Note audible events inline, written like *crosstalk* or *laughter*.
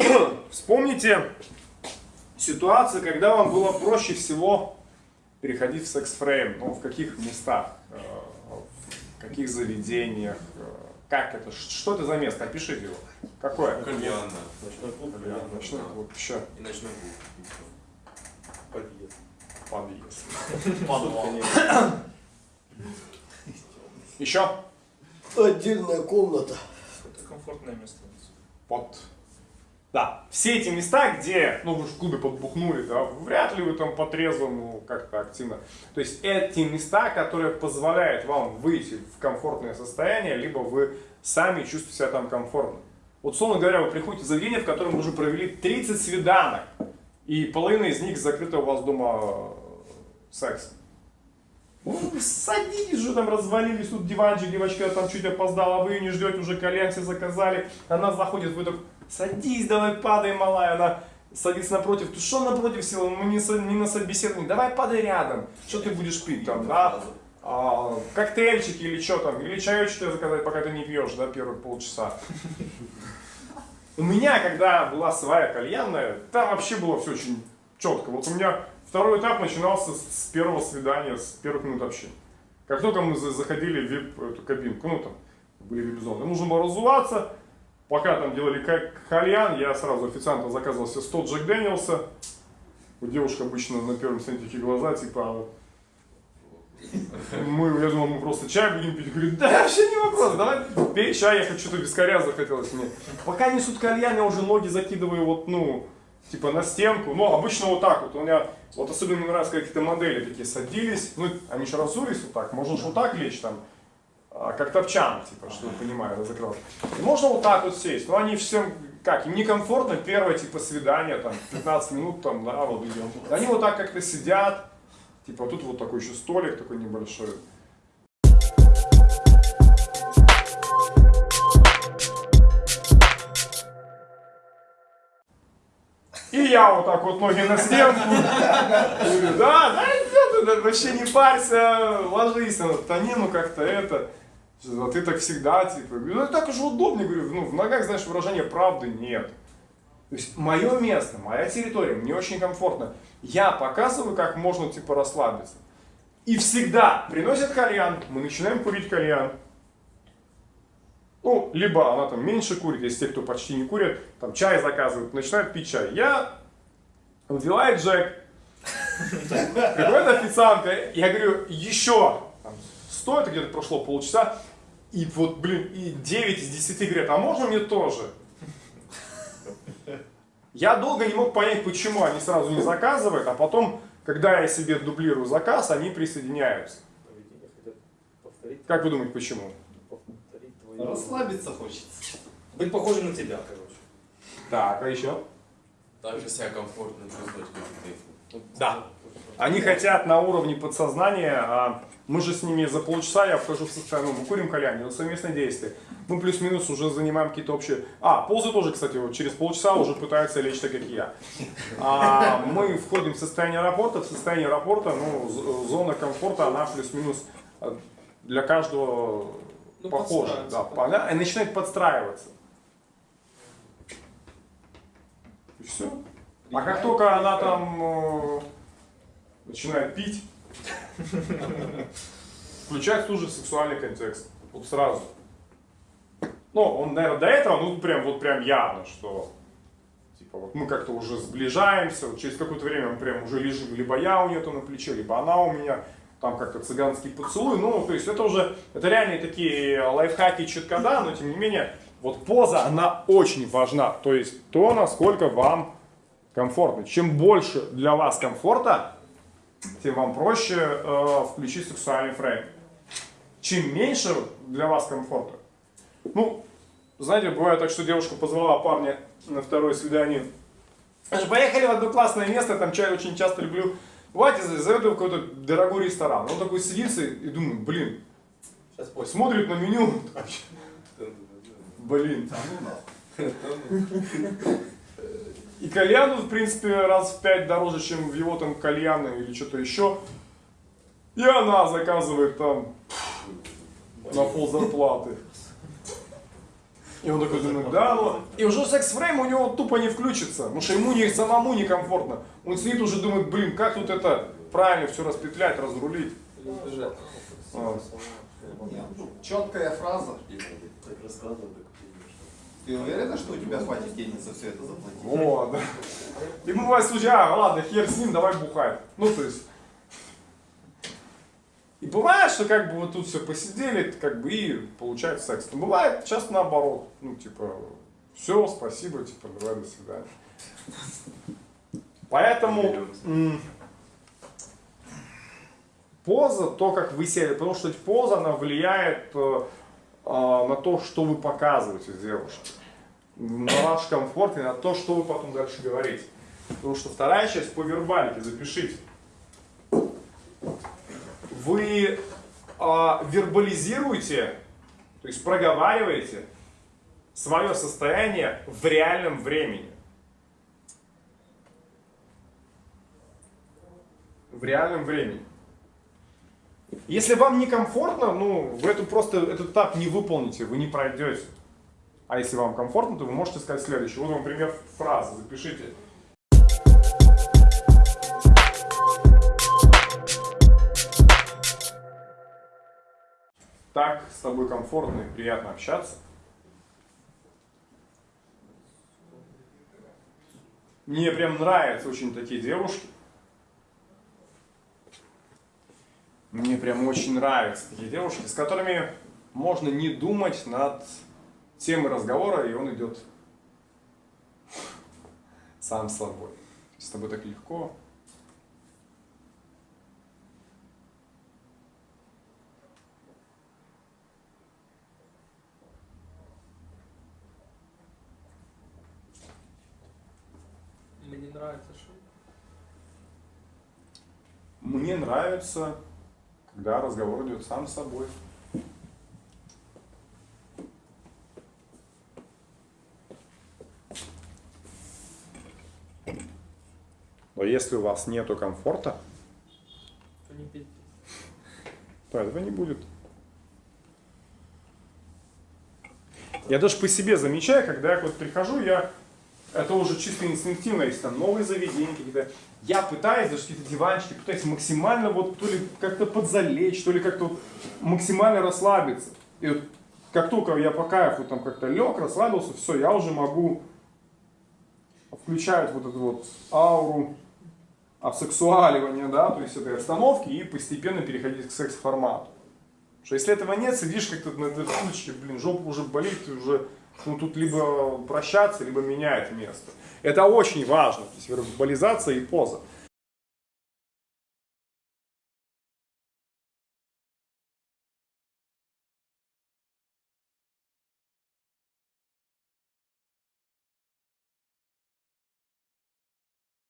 *coughs* Вспомните ситуацию, когда вам было проще всего переходить в секс-фрейм, ну, в каких местах, э, в каких заведениях, э, как это, что это за место, опишите его. Какое? Кальянно. Ночной клуб. Кальян, Ночной клуб, еще. И ночной клуб. Подъезд. Подъезд. Подвал. Еще? Отдельная комната. Это комфортное место. Вот. Да, все эти места, где, ну вы же в клубе подбухнули, да, вряд ли вы там по трезвому как-то активно. То есть эти места, которые позволяют вам выйти в комфортное состояние, либо вы сами чувствуете себя там комфортно. Вот, условно говоря, вы приходите в заведение, в котором вы уже провели 30 свиданок, и половина из них закрыта у вас дома э, сексом. Ну, садитесь же, там развалились, тут диванчик, девочка там чуть опоздала, вы не ждете, уже кальян все заказали. Она заходит, вы так, садись, давай падай, малая. Она садится напротив, ты что напротив села, мы не, не на собеседовании, давай падай рядом. Что ты будешь пить там, да? А, коктейльчики или что там, или чаечек заказать, пока ты не пьешь, да, первые полчаса. У меня, когда была своя кальянная, там вообще было все очень четко. Вот у меня второй этап начинался с, первого свидания, с первых минут общения. Как только мы за- заходили в вип эту кабинку, ну там были вип-зоны, нужно было разуваться. Пока там делали ка- кальян, я сразу официанта заказывал себе 100 Джек Дэниелса. У девушек обычно на первом сцене глаза, типа, мы, я думал, мы просто чай будем пить. Говорит, да, вообще не вопрос, давай пей чай, я хочу что-то вискаря захотелось мне. Пока несут кальян, я уже ноги закидываю вот, ну, типа на стенку. Ну, обычно вот так вот. У меня, вот особенно мне нравятся какие-то модели такие садились. Ну, они же разулись вот так. Можно же вот так лечь там. а, Как топчан, типа, что вы понимаете, закрыл. И можно вот так вот сесть. Но они всем, как, им некомфортно, первое, типа, свидание, там, 15 минут, там, да, вот идем. Они вот так как-то сидят, Типа тут вот такой еще столик такой небольшой. И я вот так вот ноги на стенку. Да, да, вообще не парься, ложись на танину как-то это. А ты так всегда, типа, ну так уже удобнее, говорю, ну в ногах, знаешь, выражения правды нет. То есть мое место, моя территория, мне очень комфортно. Я показываю, как можно типа расслабиться. И всегда приносят кальян, мы начинаем курить кальян. Ну, либо она там меньше курит, если те, кто почти не курит, там чай заказывают, начинают пить чай. Я выпиваю Джек, приходит официантка, я говорю, еще, стоит, где-то прошло полчаса, и вот, блин, и 9 из 10 говорят, а можно мне тоже? Я долго не мог понять, почему они сразу не заказывают, а потом, когда я себе дублирую заказ, они присоединяются. Как вы думаете, почему? Расслабиться хочется. Быть похожим на тебя, короче. Так, а еще? Также себя комфортно чувствовать, как ты. Да. Они хотят на уровне подсознания, а мы же с ними за полчаса, я вхожу в состояние, ну, мы курим кальян, это совместное действие. Мы плюс-минус уже занимаем какие-то общие... А, ползы тоже, кстати, вот через полчаса уже пытаются лечь так, как и я. А, мы входим в состояние аэропорта, в состояние аэропорта, ну, зона комфорта, она плюс-минус а, для каждого Ну, подстраиваться, Да, пона- и начинает подстраиваться. И все. А как только она там э, начинает пить, *laughs* включается уже сексуальный контекст. Вот сразу. Ну, он, наверное, до этого, ну, прям, вот прям явно, что типа вот мы как-то уже сближаемся, вот через какое-то время мы прям уже лежим, либо я у нее то на плече, либо она у меня, там как-то цыганский поцелуй, ну, то есть это уже, это реальные такие лайфхаки читкода, но тем не менее, вот поза, она очень важна, то есть то, насколько вам комфортно. Чем больше для вас комфорта, тем вам проще э, включить сексуальный фрейм. Чем меньше для вас комфорта, ну, знаете, бывает так, что девушка позвала парня на второе свидание. Поехали в одно классное место, там чай очень часто люблю. Давайте зовет его в какой-то дорогой ресторан. Он такой садится и думает, блин, смотрит на меню, блин. И кальян, в принципе, раз в пять дороже, чем в его там кальяны или что-то еще. И она заказывает там на пол зарплаты. И он такой думает, да, ну, и уже секс-фрейм у него тупо не включится, потому что ему не, самому некомфортно. Он сидит уже думает, блин, как тут это правильно все распетлять, разрулить. Сбежать. А. Четкая фраза. Так рассказывал, так Ты уверена, что у тебя хватит денег за все это заплатить? Вот, да. И бывает случай, а, ладно, хер с ним, давай бухать. Ну, то есть... И бывает, что как бы вот тут все посидели, как бы и получается секс. Но бывает часто наоборот. Ну, типа, все, спасибо, типа, давай, до свидания. Поэтому поза, то, как вы сели, потому что поза, она влияет э, а, на то, что вы показываете девушке на ваш комфорт и на то, что вы потом дальше говорите. Потому что вторая часть по вербалике, запишите. Вы а, вербализируете, то есть проговариваете свое состояние в реальном времени. В реальном времени. Если вам некомфортно, ну, вы эту просто этот этап не выполните, вы не пройдете. А если вам комфортно, то вы можете сказать следующее. Вот вам пример фразы, запишите. Так, с тобой комфортно и приятно общаться. Мне прям нравятся очень такие девушки. Мне прям очень нравятся такие девушки, с которыми можно не думать над темой разговора, и он идет сам с собой. С тобой так легко. Мне не нравится, что Мне нравится, когда разговор идет сам с собой. Но если у вас нету комфорта, то не то этого не будет. Я даже по себе замечаю, когда я вот прихожу, я это уже чисто инстинктивно, если там новые заведения какие-то, я пытаюсь, даже какие-то диванчики, пытаюсь максимально вот то ли как-то подзалечь, то ли как-то вот максимально расслабиться. И вот как только я по кайфу там как-то лег, расслабился, все, я уже могу включать вот эту вот ауру обсексуаливания, да, то есть этой остановки и постепенно переходить к секс-формату. Что если этого нет, сидишь как-то на этой стульчике, блин, жопа уже болит, и уже, ну, тут либо прощаться, либо менять место. Это очень важно, то есть вербализация и поза.